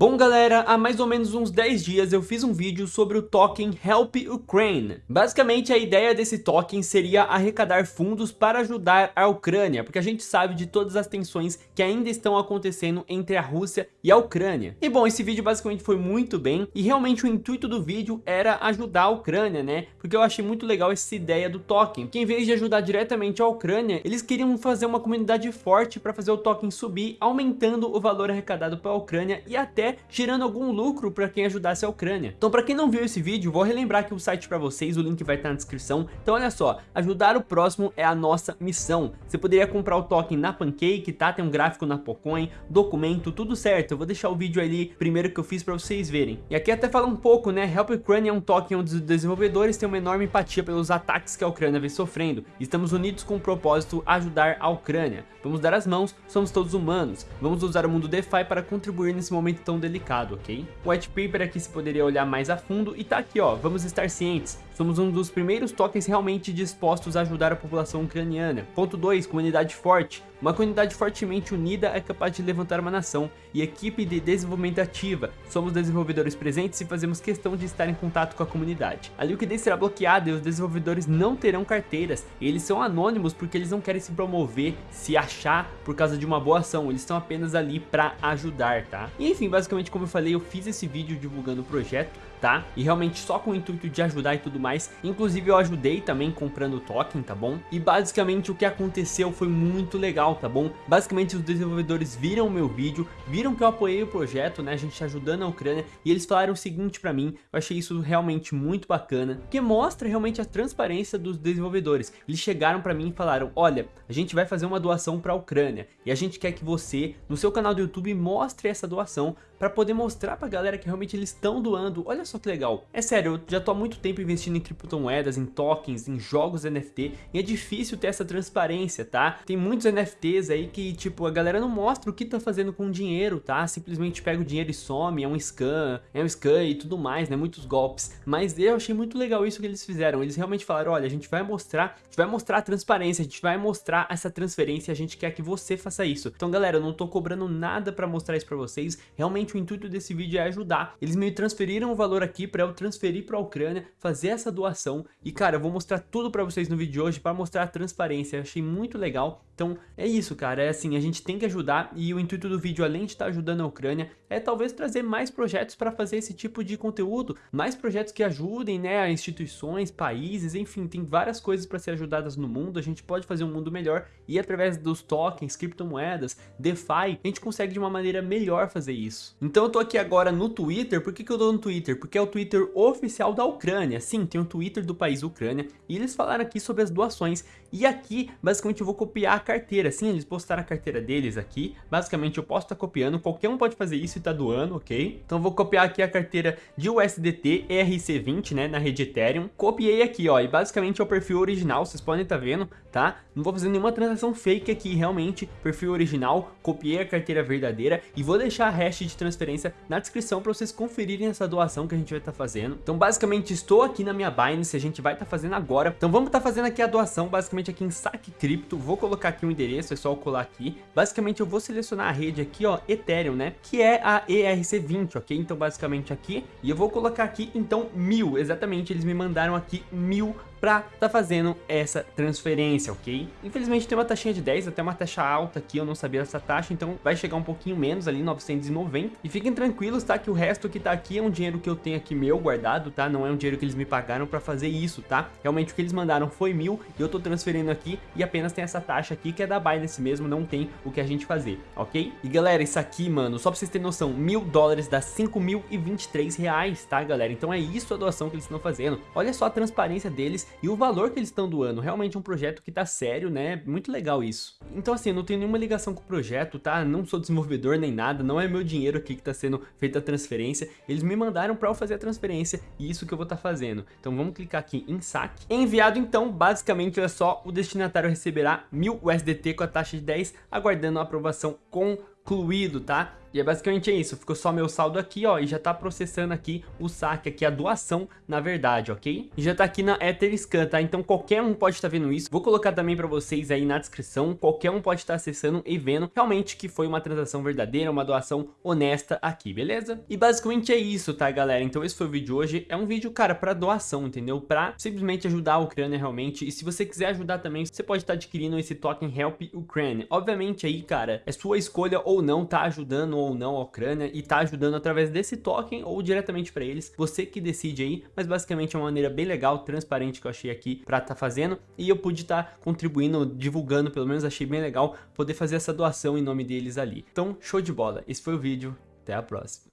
Bom galera, há mais ou menos uns 10 dias eu fiz um vídeo sobre o token Help Ukraine. Basicamente a ideia desse token seria arrecadar fundos para ajudar a Ucrânia, porque a gente sabe de todas as tensões que ainda estão acontecendo entre a Rússia e a Ucrânia. E bom, esse vídeo basicamente foi muito bem, e realmente o intuito do vídeo era ajudar a Ucrânia, né? Porque eu achei muito legal essa ideia do token, que em vez de ajudar diretamente a Ucrânia, eles queriam fazer uma comunidade forte para fazer o token subir, aumentando o valor arrecadado para a Ucrânia e até gerando algum lucro para quem ajudasse a Ucrânia. Então para quem não viu esse vídeo, vou relembrar aqui o site para vocês, o link vai estar na descrição. Então olha só, ajudar o próximo é a nossa missão. Você poderia comprar o token na Pancake, tá? Tem um gráfico na Pocoin, documento, tudo certo. Eu vou deixar o vídeo ali primeiro que eu fiz para vocês verem. E aqui até fala um pouco, né? Help Ukraine é um token onde os desenvolvedores têm uma enorme empatia pelos ataques que a Ucrânia vem sofrendo. Estamos unidos com o propósito ajudar a Ucrânia. Vamos dar as mãos, somos todos humanos. Vamos usar o mundo DeFi para contribuir nesse momento tão delicado, ok? O white paper aqui se poderia olhar mais a fundo e tá aqui, ó, vamos estar cientes. Somos um dos primeiros tokens realmente dispostos a ajudar a população ucraniana. Ponto 2, comunidade forte. Uma comunidade fortemente unida é capaz de levantar uma nação e equipe de desenvolvimento ativa. Somos desenvolvedores presentes e fazemos questão de estar em contato com a comunidade. A liquidez será bloqueada e os desenvolvedores não terão carteiras. Eles são anônimos porque eles não querem se promover, se achar por causa de uma boa ação. Eles estão apenas ali para ajudar, tá? E enfim, basicamente como eu falei, eu fiz esse vídeo divulgando o projeto tá? E realmente só com o intuito de ajudar e tudo mais. Inclusive eu ajudei também comprando o token, tá bom? E basicamente o que aconteceu foi muito legal, tá bom? Basicamente os desenvolvedores viram o meu vídeo, viram que eu apoiei o projeto, né? A gente ajudando a Ucrânia e eles falaram o seguinte pra mim, eu achei isso realmente muito bacana, que mostra realmente a transparência dos desenvolvedores. Eles chegaram pra mim e falaram, olha, a gente vai fazer uma doação pra Ucrânia e a gente quer que você, no seu canal do YouTube, mostre essa doação para poder mostrar pra galera que realmente eles estão doando. Olha só que legal. É sério, eu já tô há muito tempo investindo em criptomoedas, em tokens, em jogos NFT, e é difícil ter essa transparência, tá? Tem muitos NFTs aí que, tipo, a galera não mostra o que tá fazendo com o dinheiro, tá? Simplesmente pega o dinheiro e some, é um scam, é um scam e tudo mais, né? Muitos golpes. Mas eu achei muito legal isso que eles fizeram. Eles realmente falaram, olha, a gente vai mostrar, a gente vai mostrar a transparência, a gente vai mostrar essa transferência, a gente quer que você faça isso. Então, galera, eu não tô cobrando nada pra mostrar isso pra vocês. Realmente o intuito desse vídeo é ajudar. Eles me transferiram o valor aqui para eu transferir para a Ucrânia, fazer essa doação. E cara, eu vou mostrar tudo para vocês no vídeo de hoje para mostrar a transparência. Eu achei muito legal. Então é isso, cara. É assim, a gente tem que ajudar e o intuito do vídeo, além de estar ajudando a Ucrânia, é talvez trazer mais projetos para fazer esse tipo de conteúdo. Mais projetos que ajudem, né, instituições, países, enfim, tem várias coisas para ser ajudadas no mundo. A gente pode fazer um mundo melhor e através dos tokens, criptomoedas, DeFi, a gente consegue de uma maneira melhor fazer isso. Então eu tô aqui agora no Twitter, por que, que eu tô no Twitter? Porque é o Twitter oficial da Ucrânia, sim, tem um Twitter do país Ucrânia, e eles falaram aqui sobre as doações, e aqui, basicamente, eu vou copiar a carteira, sim, eles postaram a carteira deles aqui, basicamente eu posso estar tá copiando, qualquer um pode fazer isso e tá doando, ok? Então eu vou copiar aqui a carteira de USDT ERC20, né, na rede Ethereum, copiei aqui, ó, e basicamente é o perfil original, vocês podem estar tá vendo, tá? Não vou fazer nenhuma transação fake aqui, realmente, perfil original, copiei a carteira verdadeira, e vou deixar a hash de transferência na descrição para vocês conferirem essa doação que a gente vai estar tá fazendo. Então basicamente estou aqui na minha Binance, a gente vai estar tá fazendo agora. Então vamos estar tá fazendo aqui a doação, basicamente aqui em saque cripto. Vou colocar aqui o um endereço, é só colar aqui. Basicamente eu vou selecionar a rede aqui, ó, Ethereum, né? Que é a ERC20, ok? Então basicamente aqui. E eu vou colocar aqui, então, mil. Exatamente, eles me mandaram aqui mil pra tá fazendo essa transferência, ok? Infelizmente tem uma taxinha de 10, até uma taxa alta aqui, eu não sabia essa taxa, então vai chegar um pouquinho menos ali, 990. E fiquem tranquilos, tá? Que o resto que tá aqui é um dinheiro que eu tenho aqui meu guardado, tá? Não é um dinheiro que eles me pagaram pra fazer isso, tá? Realmente o que eles mandaram foi mil e eu tô transferindo aqui e apenas tem essa taxa aqui que é da Binance mesmo, não tem o que a gente fazer, ok? E galera, isso aqui, mano, só pra vocês terem noção, mil dólares dá 5.023 reais, tá, galera? Então é isso a doação que eles estão fazendo. Olha só a transparência deles e o valor que eles estão doando, realmente é um projeto que tá sério, né? Muito legal isso. Então assim, não tenho nenhuma ligação com o projeto, tá? Não sou desenvolvedor nem nada, não é meu dinheiro aqui que tá sendo feita a transferência. Eles me mandaram para eu fazer a transferência e isso que eu vou estar tá fazendo. Então vamos clicar aqui em saque. Enviado então, basicamente, olha só, o destinatário receberá 1000 USDT com a taxa de 10, aguardando a aprovação concluído, tá? E é basicamente isso, ficou só meu saldo aqui, ó, e já tá processando aqui o saque aqui, a doação, na verdade, ok? E já tá aqui na Etherscan, tá? Então qualquer um pode estar tá vendo isso. Vou colocar também pra vocês aí na descrição, qualquer um pode estar tá acessando e vendo realmente que foi uma transação verdadeira, uma doação honesta aqui, beleza? E basicamente é isso, tá, galera? Então esse foi o vídeo de hoje. É um vídeo, cara, pra doação, entendeu? Pra simplesmente ajudar a Ucrânia realmente. E se você quiser ajudar também, você pode estar tá adquirindo esse token Help Ukraine. Obviamente aí, cara, é sua escolha ou não tá ajudando ou não a Ucrânia e tá ajudando através desse token ou diretamente para eles. Você que decide aí, mas basicamente é uma maneira bem legal, transparente que eu achei aqui para tá fazendo e eu pude estar tá contribuindo, divulgando, pelo menos achei bem legal poder fazer essa doação em nome deles ali. Então, show de bola. Esse foi o vídeo. Até a próxima.